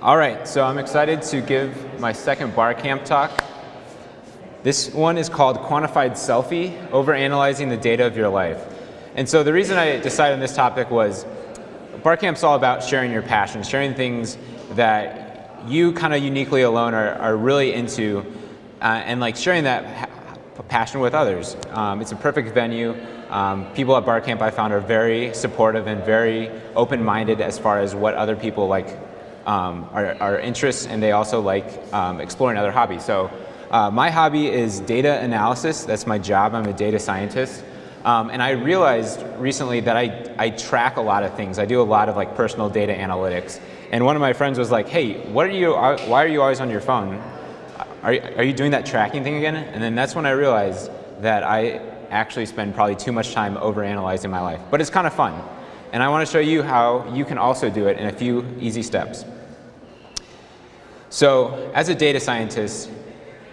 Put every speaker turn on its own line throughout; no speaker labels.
All right, so I'm excited to give my second Barcamp talk. This one is called Quantified Selfie, Overanalyzing the Data of Your Life. And so the reason I decided on this topic was Barcamp's all about sharing your passion, sharing things that you kind of uniquely alone are, are really into, uh, and like sharing that passion with others. Um, it's a perfect venue. Um, people at Barcamp I found are very supportive and very open-minded as far as what other people like um, our, interests and they also like um, exploring other hobbies. So uh, my hobby is data analysis. That's my job. I'm a data scientist. Um, and I realized recently that I, I track a lot of things. I do a lot of like personal data analytics. And one of my friends was like, hey, what are you, uh, why are you always on your phone? Are, are you doing that tracking thing again? And then that's when I realized that I actually spend probably too much time over analyzing my life. But it's kind of fun. And I want to show you how you can also do it in a few easy steps. So as a data scientist,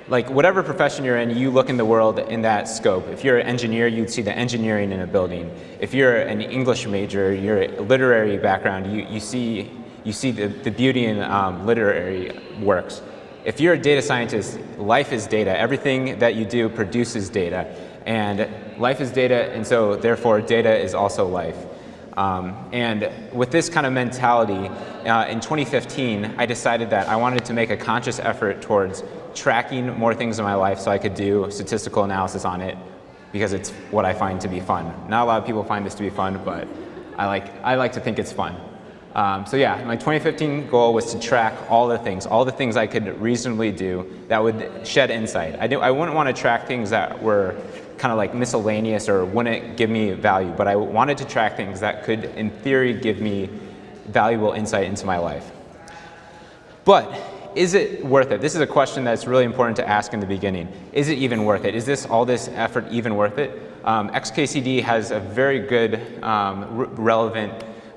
like whatever profession you're in, you look in the world in that scope. If you're an engineer, you'd see the engineering in a building. If you're an English major, you're a literary background, you, you see, you see the, the beauty in um, literary works. If you're a data scientist, life is data. Everything that you do produces data. And life is data, and so therefore data is also life. Um, and with this kind of mentality, uh, in 2015, I decided that I wanted to make a conscious effort towards tracking more things in my life so I could do statistical analysis on it because it's what I find to be fun. Not a lot of people find this to be fun, but I like, I like to think it's fun. Um, so yeah, my 2015 goal was to track all the things, all the things I could reasonably do that would shed insight. I, do, I wouldn't want to track things that were kind of like miscellaneous or wouldn't give me value, but I wanted to track things that could, in theory, give me valuable insight into my life. But is it worth it? This is a question that's really important to ask in the beginning. Is it even worth it? Is this all this effort even worth it? Um, XKCD has a very good, um, relevant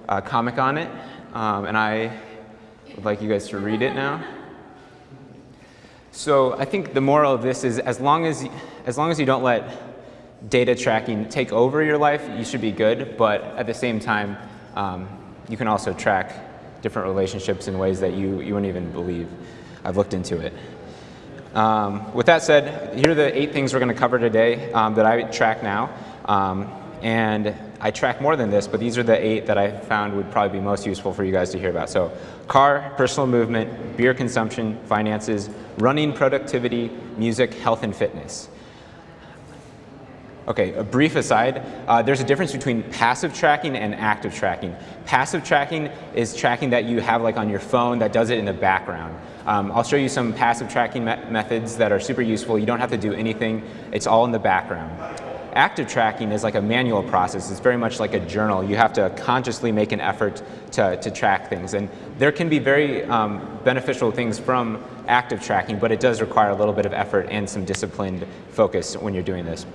uh, comic on it, um, and I would like you guys to read it now. So I think the moral of this is as long as, as long as you don't let data tracking take over your life, you should be good, but at the same time, um, you can also track different relationships in ways that you, you wouldn't even believe. I've looked into it. Um, with that said, here are the eight things we're going to cover today um, that I track now. Um, and I track more than this, but these are the eight that I found would probably be most useful for you guys to hear about. So car, personal movement, beer consumption, finances, running, productivity, music, health, and fitness. Okay, a brief aside, uh, there's a difference between passive tracking and active tracking. Passive tracking is tracking that you have like on your phone that does it in the background. Um, I'll show you some passive tracking me methods that are super useful. You don't have to do anything. It's all in the background. Active tracking is like a manual process. It's very much like a journal. You have to consciously make an effort to, to track things. And there can be very um, beneficial things from active tracking, but it does require a little bit of effort and some disciplined focus when you're doing this.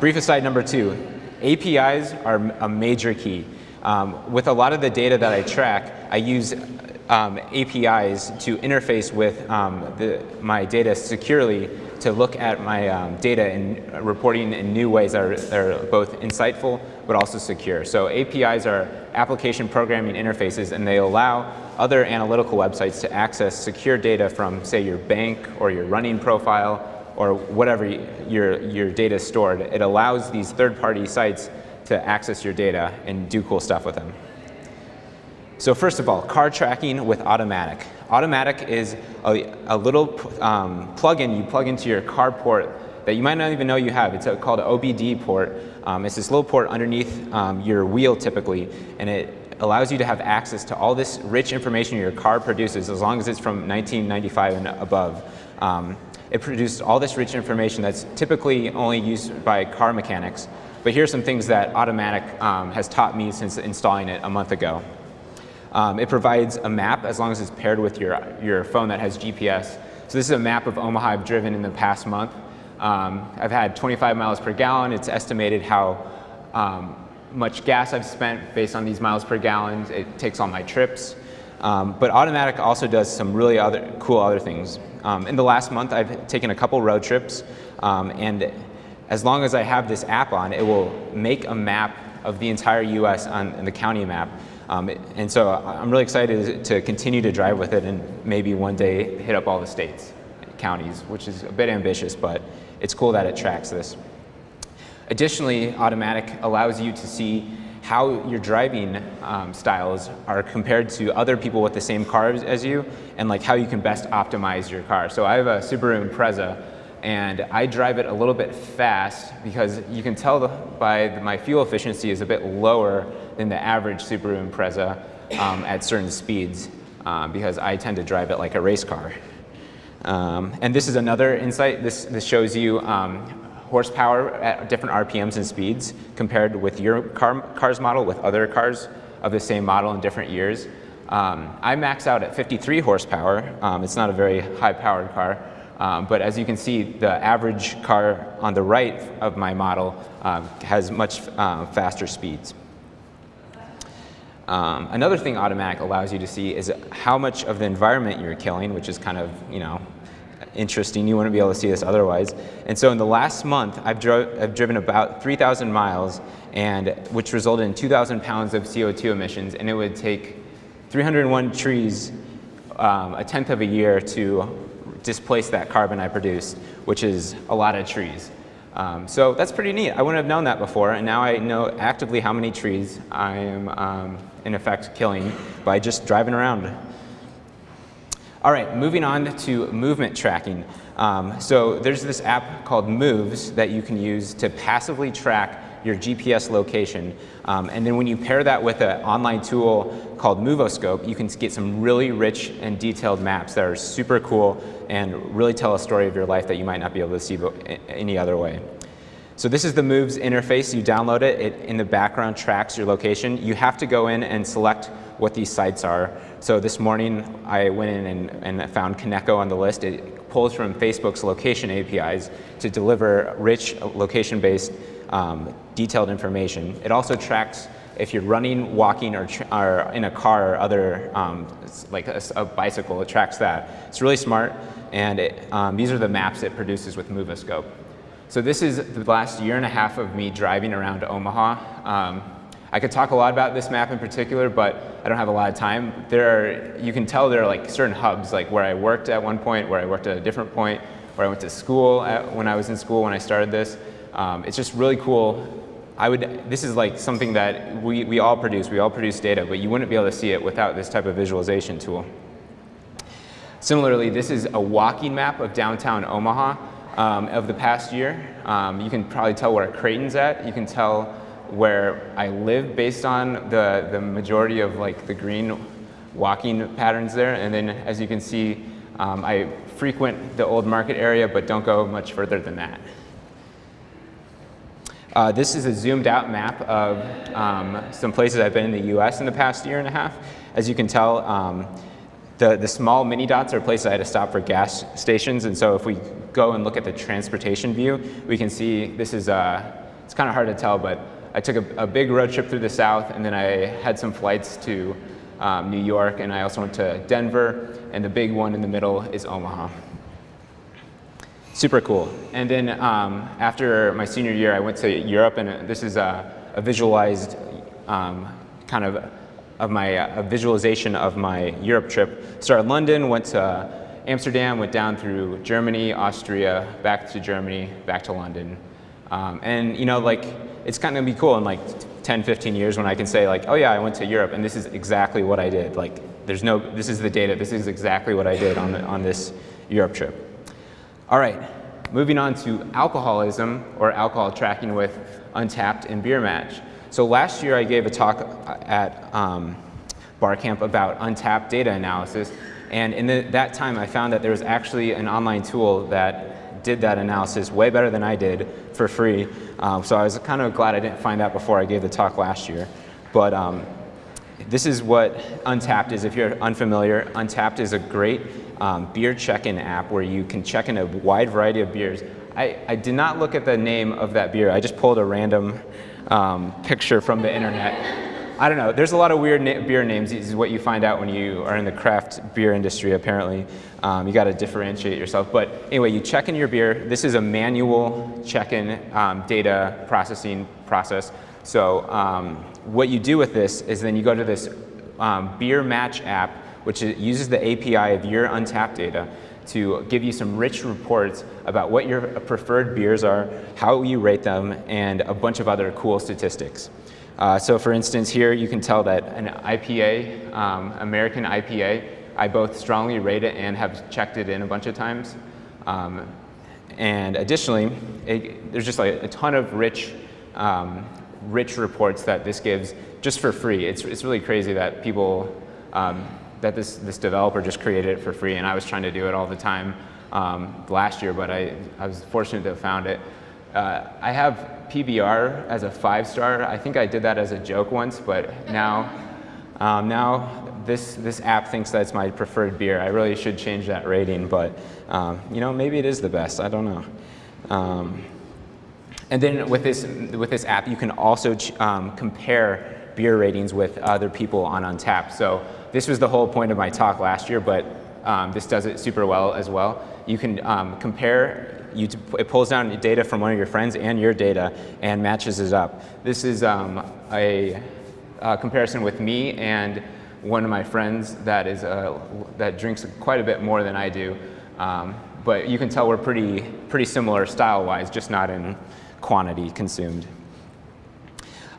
Brief aside number two, APIs are a major key. Um, with a lot of the data that I track, I use um, APIs to interface with um, the, my data securely to look at my um, data and reporting in new ways that are, that are, both insightful but also secure. So APIs are application programming interfaces and they allow other analytical websites to access secure data from say your bank or your running profile or whatever your, your data is stored, it allows these third-party sites to access your data and do cool stuff with them. So first of all, car tracking with Automatic. Automatic is a, a little um, plugin you plug into your car port that you might not even know you have. It's a, called an OBD port. Um, it's this little port underneath um, your wheel typically, and it allows you to have access to all this rich information your car produces as long as it's from 1995 and above. Um, it produced all this rich information that's typically only used by car mechanics. But here's some things that Automatic um, has taught me since installing it a month ago. Um, it provides a map as long as it's paired with your, your phone that has GPS. So this is a map of Omaha I've driven in the past month. Um, I've had 25 miles per gallon. It's estimated how um, much gas I've spent based on these miles per gallon. It takes all my trips. Um, but Automatic also does some really other cool other things. Um, in the last month, I've taken a couple road trips, um, and as long as I have this app on, it will make a map of the entire U.S. on, the county map. Um, and so I'm really excited to continue to drive with it and maybe one day hit up all the states, counties, which is a bit ambitious, but it's cool that it tracks this. Additionally, Automatic allows you to see how your driving um, styles are compared to other people with the same cars as you and like how you can best optimize your car. So I have a Subaru Impreza and I drive it a little bit fast because you can tell by the, my fuel efficiency is a bit lower than the average Subaru Impreza um, at certain speeds um, because I tend to drive it like a race car. Um, and this is another insight. This, this shows you um, horsepower at different RPMs and speeds compared with your car, car's model with other cars of the same model in different years. Um, I max out at 53 horsepower. Um, it's not a very high powered car. Um, but as you can see, the average car on the right of my model uh, has much uh, faster speeds. Um, another thing Automatic allows you to see is how much of the environment you're killing, which is kind of, you know, interesting. You wouldn't be able to see this otherwise. And so in the last month, I've, I've driven about 3,000 miles, and which resulted in 2,000 pounds of CO2 emissions, and it would take 301 trees um, a tenth of a year to displace that carbon I produced, which is a lot of trees. Um, so that's pretty neat. I wouldn't have known that before, and now I know actively how many trees I am, um, in effect, killing by just driving around. All right, moving on to movement tracking. Um, so there's this app called Moves that you can use to passively track your GPS location. Um, and then when you pair that with an online tool called Move-O-Scope, you can get some really rich and detailed maps that are super cool and really tell a story of your life that you might not be able to see any other way. So this is the Moves interface. You download it. It in the background tracks your location. You have to go in and select what these sites are. So this morning I went in and, and found Kaneko on the list. It pulls from Facebook's location APIs to deliver rich location-based um, detailed information. It also tracks if you're running, walking, or, or in a car or other, um, like a, a, bicycle, it tracks that. It's really smart, and it, um, these are the maps it produces with Move-O-Scope. So this is the last year and a half of me driving around Omaha. Um, I could talk a lot about this map in particular, but I don't have a lot of time. There are, you can tell there are like certain hubs, like where I worked at one point, where I worked at a different point, where I went to school at, when I was in school when I started this. Um, it's just really cool. I would, this is like something that we, we all produce. We all produce data, but you wouldn't be able to see it without this type of visualization tool. Similarly, this is a walking map of downtown Omaha um, of the past year. Um, you can probably tell where Creighton's at. You can tell where I live based on the, the majority of like the green walking patterns there. And then as you can see, um, I frequent the old market area, but don't go much further than that. Uh, this is a zoomed out map of um, some places I've been in the US in the past year and a half. As you can tell, um, the, the small mini dots are places I had to stop for gas stations. And so if we go and look at the transportation view, we can see this is, uh, it's kind of hard to tell, but I took a, a, big road trip through the south and then I had some flights to um, New York and I also went to Denver and the big one in the middle is Omaha. Super cool. And then um, after my senior year, I went to Europe, and this is a, a visualized um, kind of of my a visualization of my Europe trip. Started London, went to Amsterdam, went down through Germany, Austria, back to Germany, back to London. Um, and you know, like, it's kind of be cool in like 10, 15 years when I can say like, oh yeah, I went to Europe and this is exactly what I did. Like, there's no, this is the data, this is exactly what I did on, the, on this Europe trip. All right, moving on to alcoholism or alcohol tracking with Untappd and Beer Match. So last year I gave a talk at um, Barcamp about Untappd data analysis. And in the, that time I found that there was actually an online tool that did that analysis way better than I did for free. Um, so I was kind of glad I didn't find that before I gave the talk last year. But um, this is what Untappd is. If you're unfamiliar, Untappd is a great um, beer check-in app where you can check in a wide variety of beers. I, I did not look at the name of that beer. I just pulled a random um, picture from the internet. I don't know. There's a lot of weird na beer names. This is what you find out when you are in the craft beer industry, apparently. Um, you got to differentiate yourself. But anyway, you check in your beer. This is a manual check-in um, data processing process. So um, what you do with this is then you go to this um, beer match app, which uses the API of your Untappd data to give you some rich reports about what your preferred beers are, how you rate them, and a bunch of other cool statistics. Uh, so for instance, here you can tell that an IPA, um, American IPA, I both strongly rate it and have checked it in a bunch of times. Um, and additionally, it, there's just like a ton of rich, um, rich reports that this gives just for free. It's, it's really crazy that people um, that this, this developer just created it for free and I was trying to do it all the time um, last year, but I, I was fortunate to have found it. Uh, I have PBR as a five star. I think I did that as a joke once, but now, um, now this, this app thinks that's my preferred beer. I really should change that rating, but um, you know, maybe it is the best, I don't know. Um, and then with this, with this app, you can also um, compare beer ratings with other people on Untappd. So this was the whole point of my talk last year, but um, this does it super well as well. You can um, compare, you it pulls down data from one of your friends and your data and matches it up. This is um, a, a, comparison with me and one of my friends that, is a, that drinks quite a bit more than I do. Um, but you can tell we're pretty, pretty similar style-wise, just not in quantity consumed.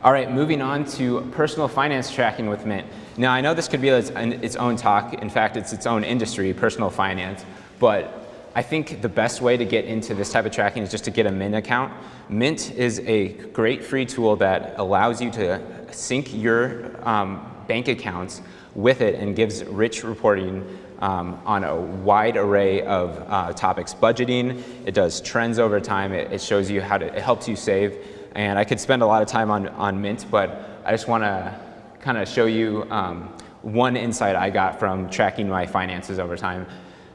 All right, moving on to personal finance tracking with Mint. Now, I know this could be its, its own talk. In fact, it's its own industry, personal finance. But I think the best way to get into this type of tracking is just to get a Mint account. Mint is a great free tool that allows you to sync your um, bank accounts with it and gives rich reporting um, on a wide array of uh, topics. Budgeting, it does trends over time, it, it, shows you how to, it helps you save. And I could spend a lot of time on, on Mint, but I just want to kind of show you um, one insight I got from tracking my finances over time.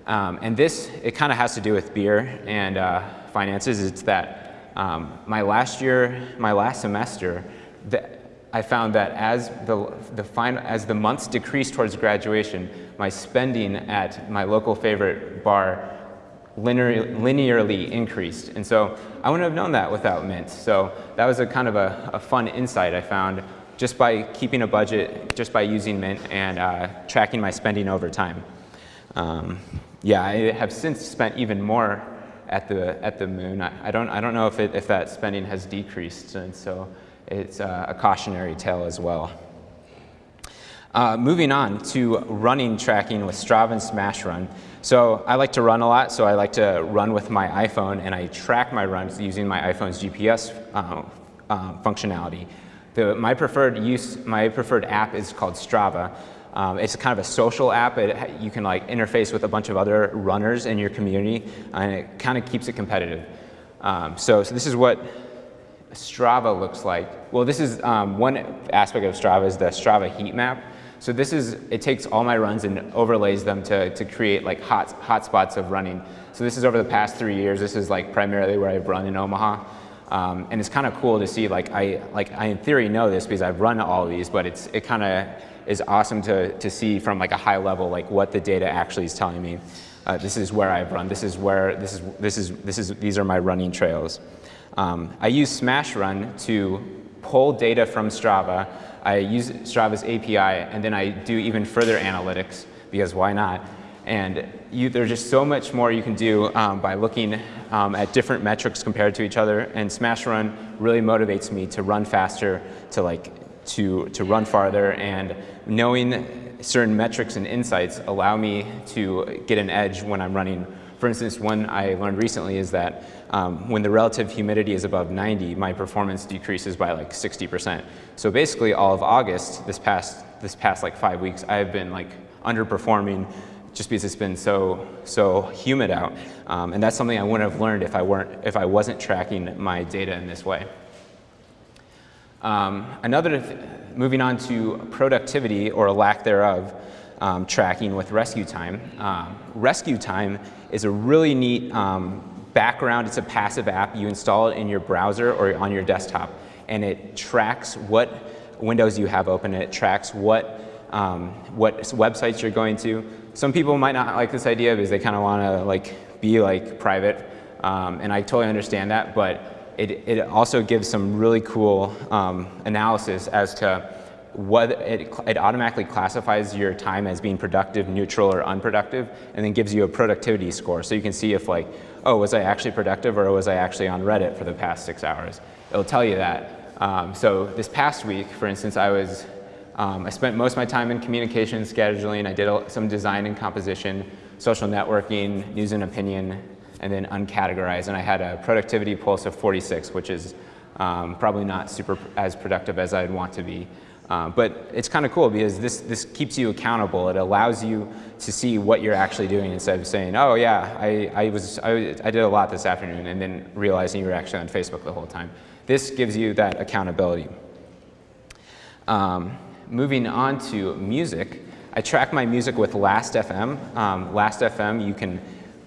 Um, and this, it kind of has to do with beer and uh, finances. It's that um, my last year, my last semester, the, I found that as the, the final, as the months decreased towards graduation, my spending at my local favorite bar linear, linearly increased. And so I wouldn't have known that without Mint. So that was a kind of a, a fun insight I found just by keeping a budget, just by using Mint and uh, tracking my spending over time. Um, yeah, I have since spent even more at the at the moon. I, I don't I don't know if it, if that spending has decreased, and so it's uh, a cautionary tale as well. Uh, moving on to running tracking with Strava and Smashrun. So I like to run a lot, so I like to run with my iPhone, and I track my runs using my iPhone's GPS uh, uh, functionality. The, my preferred use, my preferred app is called Strava. Um, it's kind of a social app. It, you can like interface with a bunch of other runners in your community, and it kind of keeps it competitive. Um, so, so this is what Strava looks like. Well, this is um, one aspect of Strava is the Strava heat map. So this is, it takes all my runs and overlays them to, to create like hot, hot spots of running. So this is over the past three years. This is like primarily where I've run in Omaha. Um, and it's kind of cool to see, like I, like I in theory know this because I've run all these, but it's, it kind of is awesome to, to see from like a high level, like what the data actually is telling me. Uh, this is where I've run, this is where, this is, this is, this is, these are my running trails. Um, I use Smashrun to pull data from Strava. I use Strava's API, and then I do even further analytics, because why not? And you, there's just so much more you can do um, by looking um, at different metrics compared to each other. And Smashrun really motivates me to run faster, to like to to run farther, and knowing certain metrics and insights allow me to get an edge when I'm running. For instance, one I learned recently is that um, when the relative humidity is above 90, my performance decreases by like 60%. So basically all of August, this past, this past like five weeks, I've been like underperforming just because it's been so, so humid out. Um, and that's something I wouldn't have learned if I, weren't, if I wasn't tracking my data in this way. Um, another, th moving on to productivity or lack thereof, um, tracking with RescueTime. Um, RescueTime is a really neat um, background, it's a passive app. You install it in your browser or on your desktop and it tracks what windows you have open, it tracks what, um, what websites you're going to, some people might not like this idea because they kind of want to like be like private, um, and I totally understand that. But it, it also gives some really cool um, analysis as to it, it automatically classifies your time as being productive, neutral, or unproductive, and then gives you a productivity score. So you can see if like, oh, was I actually productive or was I actually on Reddit for the past six hours? It'll tell you that. Um, so this past week, for instance, I was, um, I spent most of my time in communication scheduling. I did some design and composition, social networking, news and opinion, and then uncategorized. And I had a productivity pulse of 46, which is um, probably not super as productive as I'd want to be. Uh, but it's kind of cool because this, this keeps you accountable. It allows you to see what you're actually doing instead of saying, oh yeah, I, I, was, I, I did a lot this afternoon and then realizing you were actually on Facebook the whole time. This gives you that accountability. Um, moving on to music, I track my music with Last.fm. Um, Last.fm, you can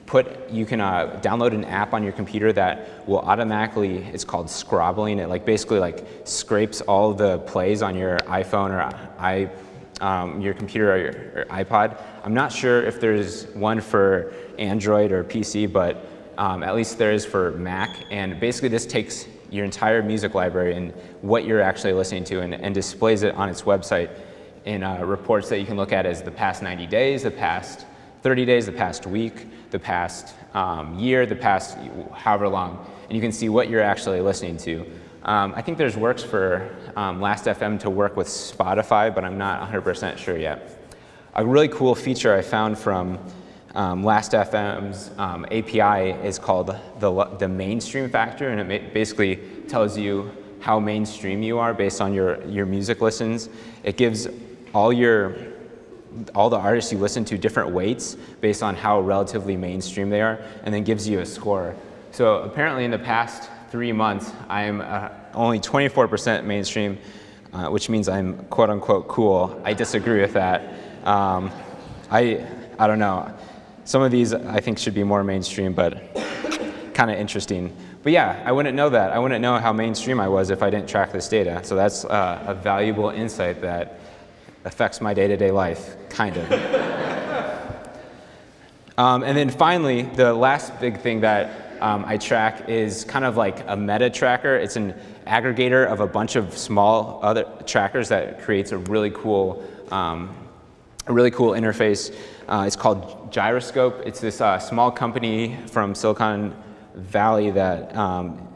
put, you can uh, download an app on your computer that will automatically, it's called scrobbling. It like basically like scrapes all the plays on your iPhone or i, um, your computer or your or iPod. I'm not sure if there's one for Android or PC, but um, at least there is for Mac. And basically this takes your entire music library and what you're actually listening to and, and displays it on its website in uh, reports that you can look at as the past 90 days, the past 30 days, the past week, the past um, year, the past however long, and you can see what you're actually listening to. Um, I think there's works for um, Last.fm to work with Spotify, but I'm not 100% sure yet. A really cool feature I found from um, Last.fm's um, API is called the, the mainstream factor, and it basically tells you how mainstream you are based on your, your music listens. It gives all your all the artists you listen to different weights based on how relatively mainstream they are, and then gives you a score. So apparently in the past three months, I'm uh, only 24% mainstream, uh, which means I'm quote unquote cool. I disagree with that. Um, I, I don't know. Some of these I think should be more mainstream, but kind of interesting. But yeah, I wouldn't know that. I wouldn't know how mainstream I was if I didn't track this data. So that's uh, a valuable insight that affects my day-to-day -day life, kind of. um, and then finally, the last big thing that um, I track is kind of like a meta tracker. It's an aggregator of a bunch of small other trackers that creates a really cool, um, a really cool interface. Uh, it's called Gyroscope. It's this uh, small company from Silicon Valley that um,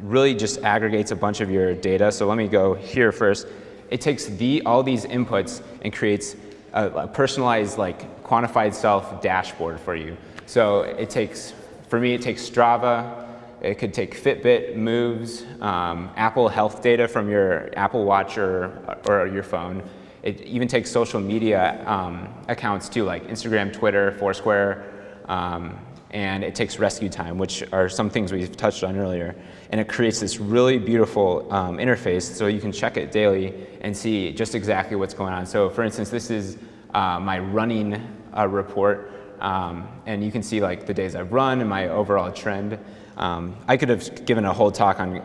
really just aggregates a bunch of your data. So let me go here first. It takes the, all these inputs and creates a, a personalized, like, quantified self dashboard for you. So it takes, for me, it takes Strava, it could take Fitbit, Moves, um, Apple Health data from your Apple Watch or, or your phone. It even takes social media um, accounts too, like Instagram, Twitter, Foursquare, um, and it takes RescueTime, which are some things we've touched on earlier. And it creates this really beautiful um, interface so you can check it daily and see just exactly what's going on. So for instance, this is uh, my running uh, report. Um, and you can see like the days I've run and my overall trend. Um, I could have given a whole talk on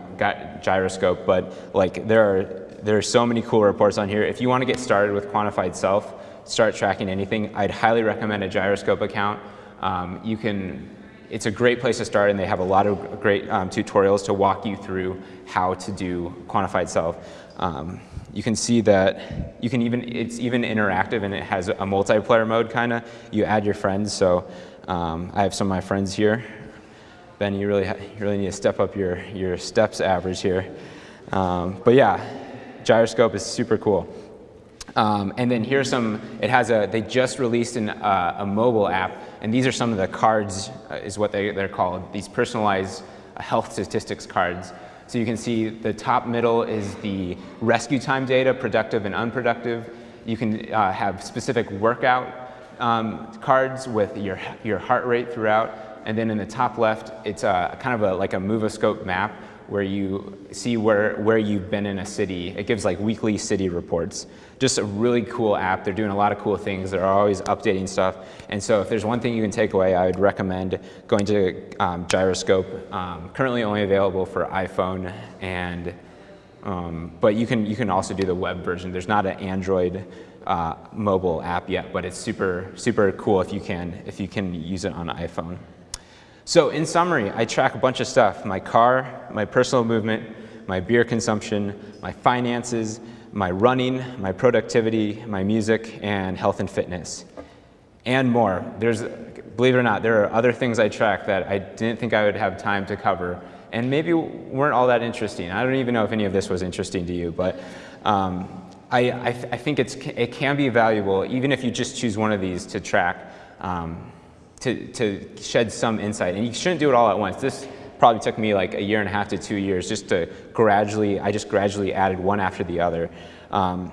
gyroscope, but like there are, there are so many cool reports on here. If you want to get started with quantified self, start tracking anything, I'd highly recommend a gyroscope account. Um, you can, it's a great place to start and they have a lot of great um, tutorials to walk you through how to do quantified self. Um, you can see that you can even, it's even interactive and it has a multiplayer mode kind of. You add your friends, so um, I have some of my friends here. Ben, you really, you really need to step up your, your steps average here. Um, but yeah, gyroscope is super cool. Um, and then here's some, it has a, they just released an, uh, a mobile app, and these are some of the cards, uh, is what they, they're called, these personalized uh, health statistics cards. So you can see the top middle is the RescueTime data, productive and unproductive. You can uh, have specific workout um, cards with your, your heart rate throughout. And then in the top left, it's a, kind of a, like a Move-O-Scope map where you see where, where you've been in a city. It gives like weekly city reports. Just a really cool app. They're doing a lot of cool things. They're always updating stuff. And so if there's one thing you can take away, I would recommend going to um, Gyroscope. Um, currently only available for iPhone and um, but you can, you can also do the web version. There's not an Android uh, mobile app yet, but it's super, super cool if you can, if you can use it on iPhone. So in summary, I track a bunch of stuff, my car, my personal movement, my beer consumption, my finances, my running, my productivity, my music, and health and fitness, and more. There's, believe it or not, there are other things I track that I didn't think I would have time to cover, and maybe weren't all that interesting. I don't even know if any of this was interesting to you, but um, I, I, I, think it's, it can be valuable, even if you just choose one of these to track. Um, to, to shed some insight. And you shouldn't do it all at once. This probably took me like a year and a half to two years just to gradually, I just gradually added one after the other. Um,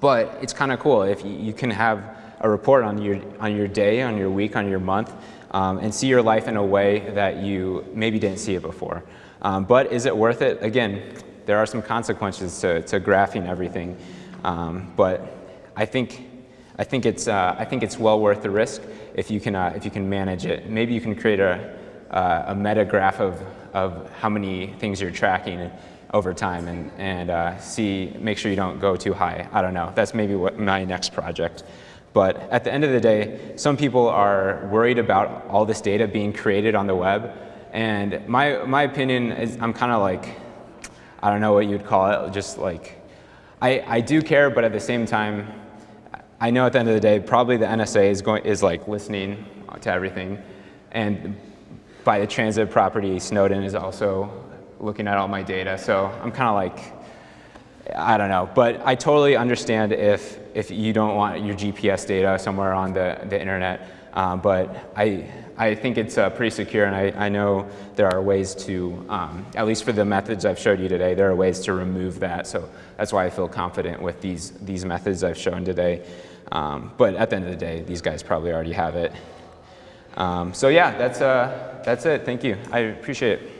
but it's kind of cool if you, you, can have a report on your, on your day, on your week, on your month, um, and see your life in a way that you maybe didn't see it before. Um, but is it worth it? Again, there are some consequences to, to graphing everything. Um, but I think, I, think it's, uh, I think it's well worth the risk if you can, uh, if you can manage it. Maybe you can create a, uh, a meta graph of, of how many things you're tracking over time and, and uh, see, make sure you don't go too high. I don't know. That's maybe what my next project. But at the end of the day, some people are worried about all this data being created on the web. And my, my opinion is I'm kind of like, I don't know what you'd call it, just like, I, I do care, but at the same time, I know at the end of the day, probably the NSA is, going, is like listening to everything. And by the transit property, Snowden is also looking at all my data. So I'm kind of like, I don't know. But I totally understand if, if you don't want your GPS data somewhere on the, the internet. Um, but I, I think it's uh, pretty secure, and I, I know there are ways to, um, at least for the methods I've showed you today, there are ways to remove that. So that's why I feel confident with these, these methods I've shown today. Um, but at the end of the day, these guys probably already have it. Um, so yeah, that's, uh, that's it. Thank you. I appreciate it.